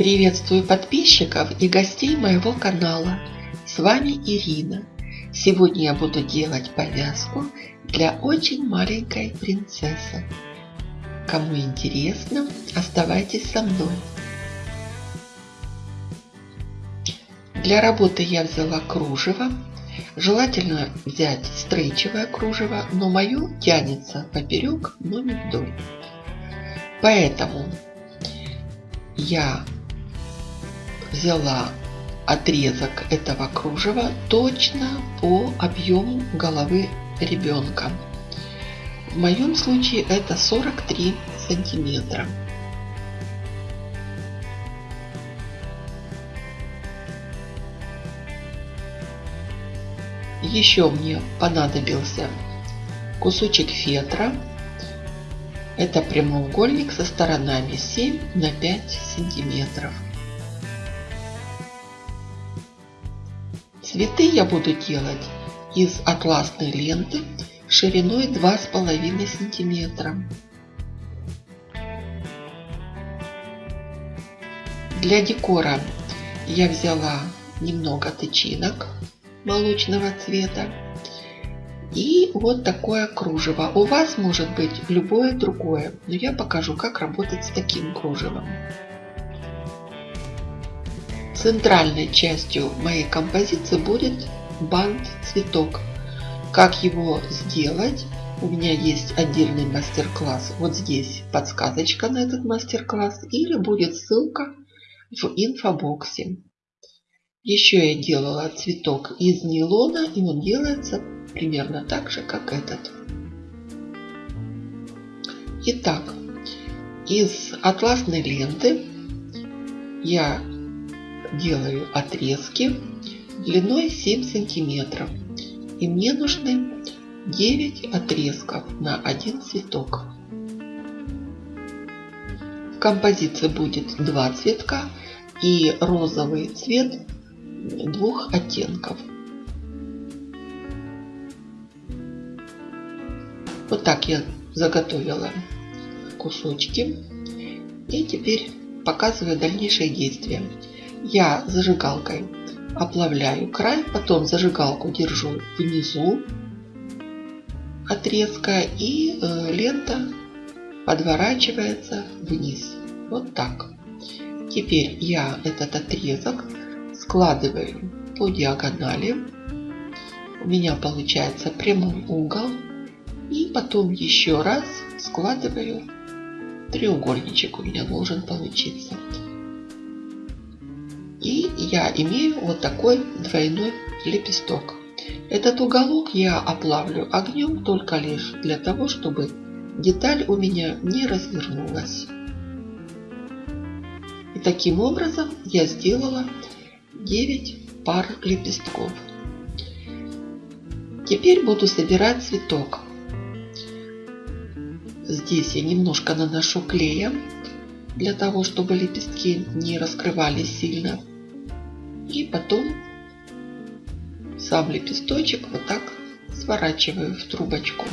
Приветствую подписчиков и гостей моего канала. С вами Ирина. Сегодня я буду делать повязку для очень маленькой принцессы. Кому интересно, оставайтесь со мной. Для работы я взяла кружево. Желательно взять стрейчевое кружево, но мое тянется поперек, но не вдоль. Поэтому я взяла отрезок этого кружева точно по объему головы ребенка. В моем случае это 43 сантиметра. Еще мне понадобился кусочек фетра. Это прямоугольник со сторонами 7 на 5 сантиметров. Цветы я буду делать из атласной ленты шириной 2,5 сантиметра. Для декора я взяла немного тычинок молочного цвета и вот такое кружево. У вас может быть любое другое, но я покажу, как работать с таким кружевом. Центральной частью моей композиции будет бант-цветок. Как его сделать? У меня есть отдельный мастер-класс. Вот здесь подсказочка на этот мастер-класс или будет ссылка в инфобоксе. Еще я делала цветок из нейлона и он делается примерно так же, как этот. Итак, из атласной ленты я делаю отрезки длиной 7 сантиметров. И мне нужны 9 отрезков на один цветок. В композиции будет два цветка и розовый цвет двух оттенков. Вот так я заготовила кусочки. И теперь показываю дальнейшие действия я зажигалкой оплавляю край, потом зажигалку держу внизу отрезка и э, лента подворачивается вниз. Вот так. Теперь я этот отрезок складываю по диагонали. У меня получается прямой угол. И потом еще раз складываю треугольничек у меня должен получиться. И я имею вот такой двойной лепесток. Этот уголок я оплавлю огнем только лишь для того, чтобы деталь у меня не развернулась. И таким образом я сделала 9 пар лепестков. Теперь буду собирать цветок. Здесь я немножко наношу клея для того, чтобы лепестки не раскрывались сильно. И потом сам лепесточек вот так сворачиваю в трубочку.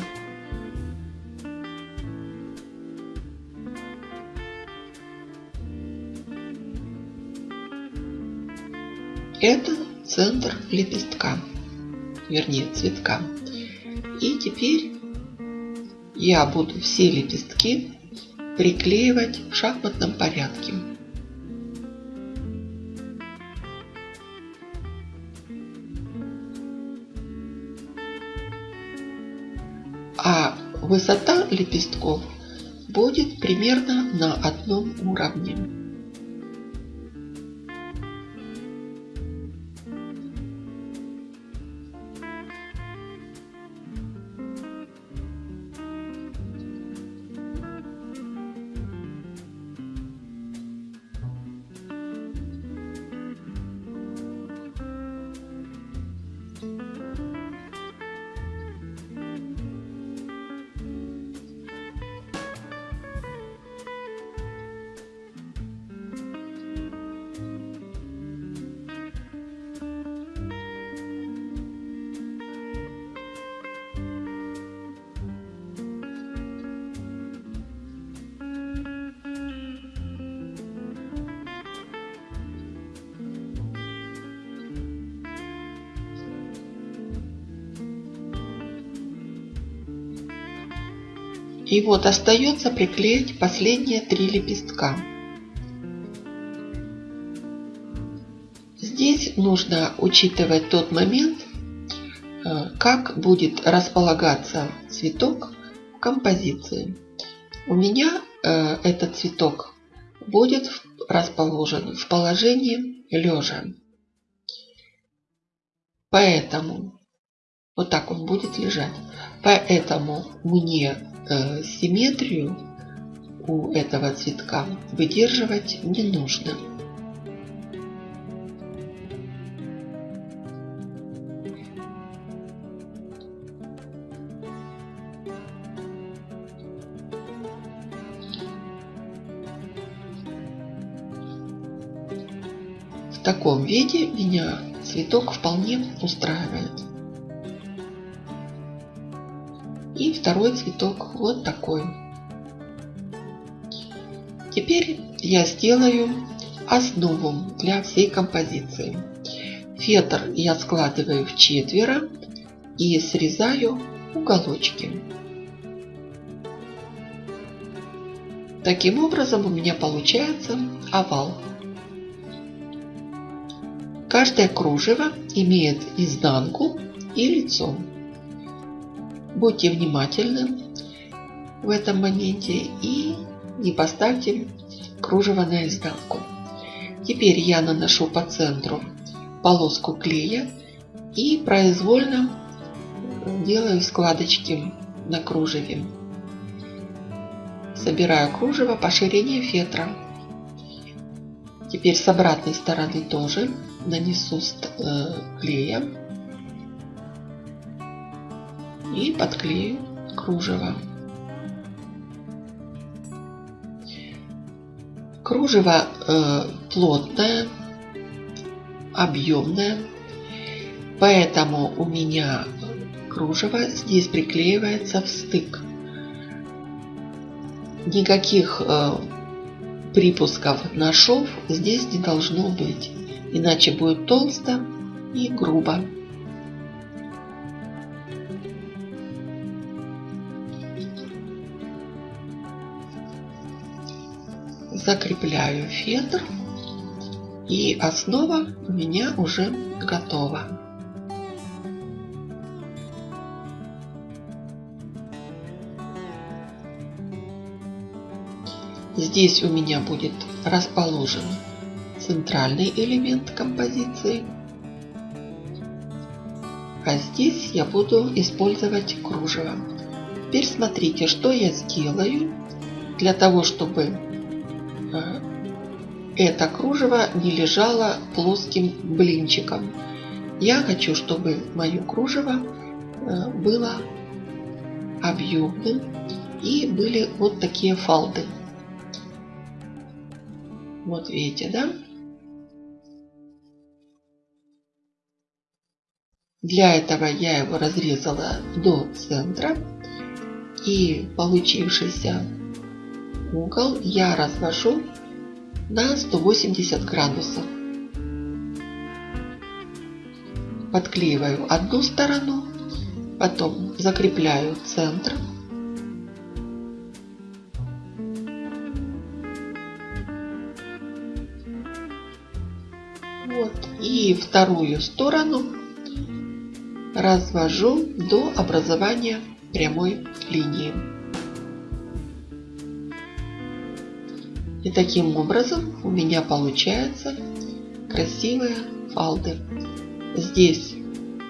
Это центр лепестка, вернее цветка. И теперь я буду все лепестки приклеивать в шахматном порядке. а высота лепестков будет примерно на одном уровне. И вот остается приклеить последние три лепестка. Здесь нужно учитывать тот момент, э, как будет располагаться цветок в композиции. У меня э, этот цветок будет расположен в положении лежа. Поэтому вот так он будет лежать. Поэтому мне э, симметрию у этого цветка выдерживать не нужно. В таком виде меня цветок вполне устраивает. И второй цветок вот такой. Теперь я сделаю основу для всей композиции. Фетр я складываю в четверо и срезаю уголочки. Таким образом у меня получается овал. Каждое кружево имеет изнанку и лицо. Будьте внимательны в этом моменте и не поставьте кружево на изнанку. Теперь я наношу по центру полоску клея и произвольно делаю складочки на кружеве. Собираю кружево по ширине фетра. Теперь с обратной стороны тоже нанесу э, клея и подклею кружево. Кружево э, плотное, объемное, поэтому у меня кружево здесь приклеивается в стык. Никаких э, припусков на шов здесь не должно быть, иначе будет толсто и грубо. Закрепляю фетр и основа у меня уже готова. Здесь у меня будет расположен центральный элемент композиции. А здесь я буду использовать кружево. Теперь смотрите, что я сделаю для того, чтобы это кружево не лежало плоским блинчиком. Я хочу, чтобы мое кружево э, было объемным и были вот такие фалды. Вот видите, да? Для этого я его разрезала до центра и получившийся угол я развожу на 180 градусов. Подклеиваю одну сторону, потом закрепляю центр. Вот. И вторую сторону развожу до образования прямой линии. И таким образом у меня получаются красивые фалды. Здесь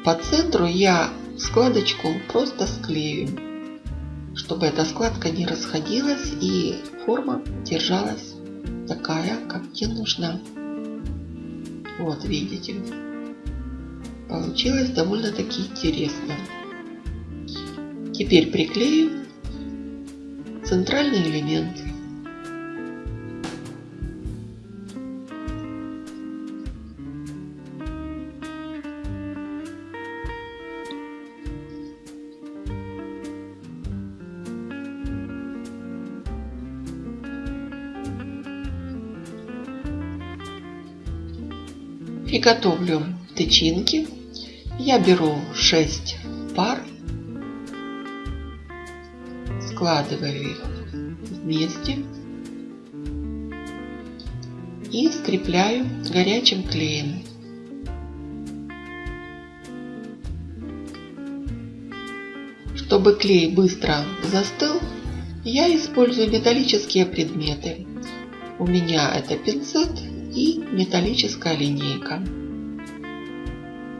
по центру я складочку просто склею, чтобы эта складка не расходилась и форма держалась такая, как мне нужна. Вот видите. Получилось довольно-таки интересно. Теперь приклею центральный элемент. Приготовлю тычинки. Я беру 6 пар. складываю их вместе и скрепляю горячим клеем. Чтобы клей быстро застыл, я использую металлические предметы. У меня это пинцет и металлическая линейка.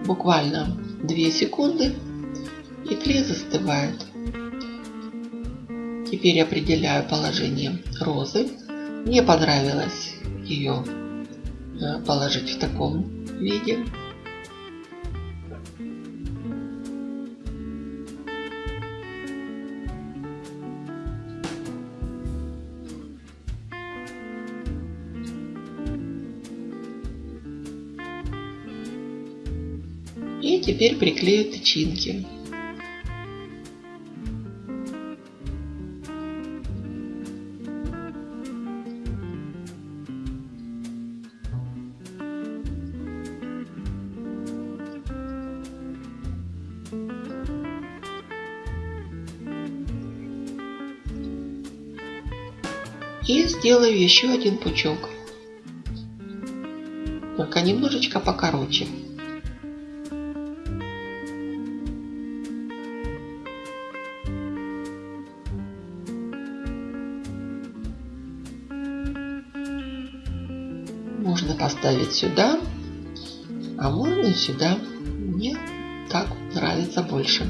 Буквально 2 секунды и клей застывает. Теперь определяю положение розы. Мне понравилось ее э, положить в таком виде. И теперь приклею тычинки. И сделаю еще один пучок. Только немножечко покороче. Поставить сюда, а можно сюда. Мне так нравится больше.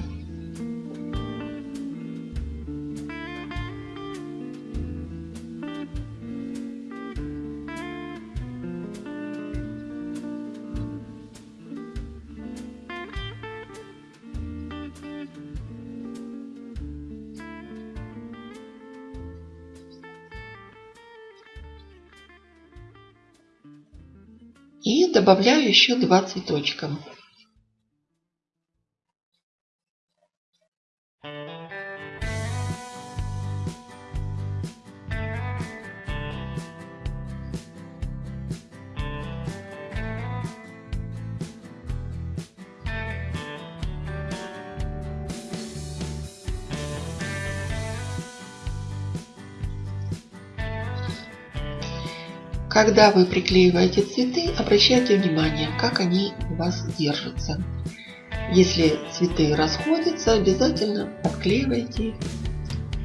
И добавляю еще два цветочка. Когда вы приклеиваете цветы, обращайте внимание, как они у вас держатся. Если цветы расходятся, обязательно отклеивайте их,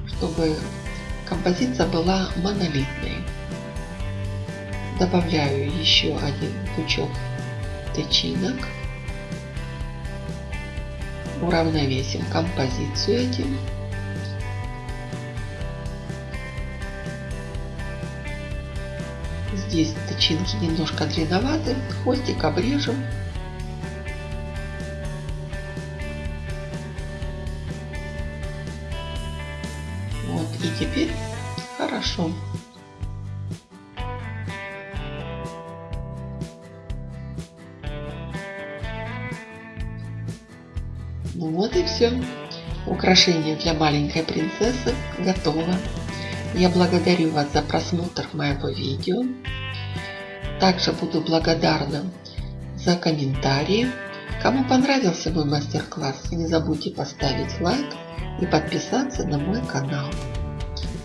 чтобы композиция была монолитной. Добавляю еще один пучок тычинок. Уравновесим композицию этим. Здесь тычинки немножко длинноваты, хвостик обрежем. Вот, и теперь хорошо. Ну вот и все. Украшение для маленькой принцессы готово. Я благодарю вас за просмотр моего видео. Также буду благодарна за комментарии. Кому понравился мой мастер-класс, не забудьте поставить лайк и подписаться на мой канал.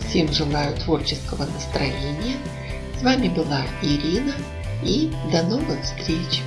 Всем желаю творческого настроения. С вами была Ирина и до новых встреч!